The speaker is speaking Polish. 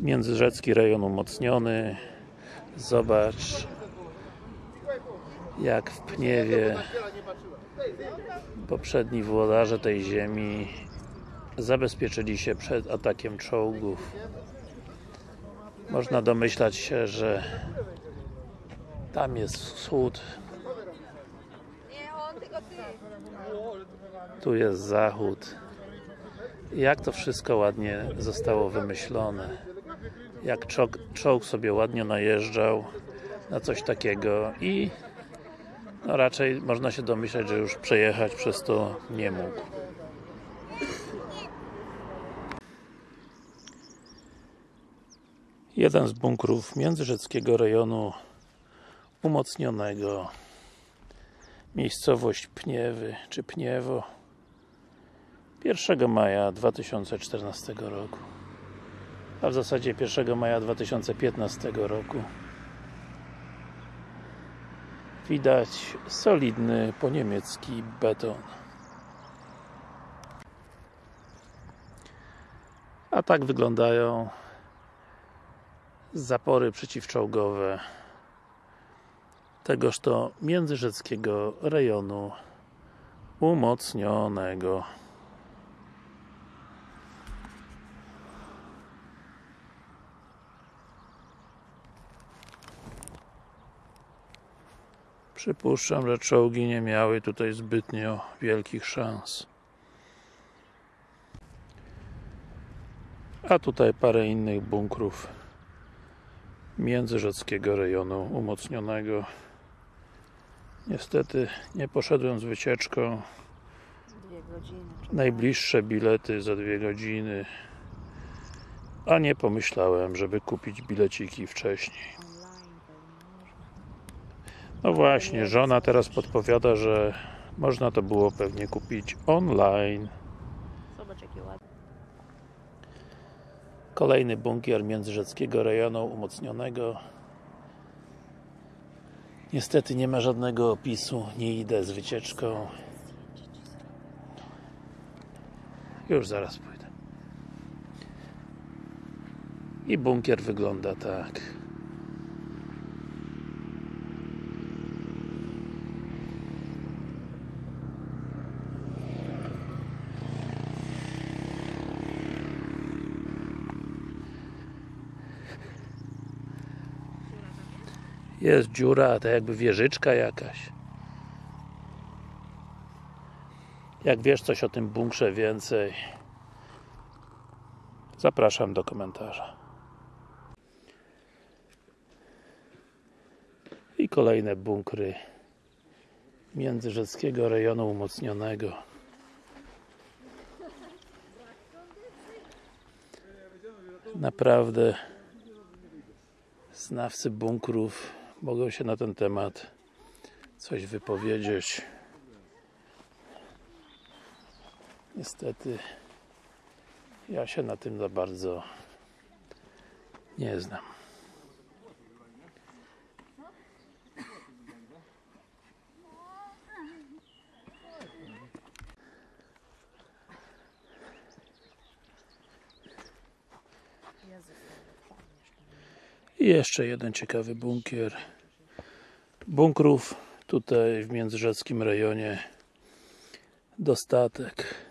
Międzyrzecki rejon umocniony. Zobacz jak w Pniewie poprzedni włodarze tej ziemi zabezpieczyli się przed atakiem czołgów. Można domyślać się, że tam jest wschód, tu jest zachód. Jak to wszystko ładnie zostało wymyślone. Jak czołg, czołg sobie ładnie najeżdżał na coś takiego i no raczej można się domyślać, że już przejechać przez to nie mógł. Jeden z bunkrów międzyrzeckiego rejonu umocnionego. Miejscowość Pniewy, czy Pniewo. 1 maja 2014 roku a w zasadzie 1 maja 2015 roku widać solidny poniemiecki beton a tak wyglądają zapory przeciwczołgowe tegoż to międzyrzeckiego rejonu umocnionego. Przypuszczam, że czołgi nie miały tutaj zbytnio wielkich szans. A tutaj parę innych bunkrów międzyrzeckiego rejonu umocnionego. Niestety nie poszedłem z wycieczką. Godziny. Najbliższe bilety za dwie godziny. A nie pomyślałem, żeby kupić bileciki wcześniej. No właśnie, żona teraz podpowiada, że można to było pewnie kupić online. Zobacz jakie ładne. Kolejny bunkier międzyrzeckiego rejonu umocnionego. Niestety nie ma żadnego opisu, nie idę z wycieczką. Już zaraz pójdę. I bunkier wygląda tak. Jest dziura, to jakby wieżyczka jakaś. Jak wiesz coś o tym bunkrze więcej, zapraszam do komentarza. I kolejne bunkry międzyrzeckiego rejonu umocnionego. Naprawdę znawcy bunkrów mogą się na ten temat coś wypowiedzieć. Niestety ja się na tym za bardzo nie znam. I jeszcze jeden ciekawy bunkier. Bunkrów tutaj w międzyrzeckim rejonie dostatek.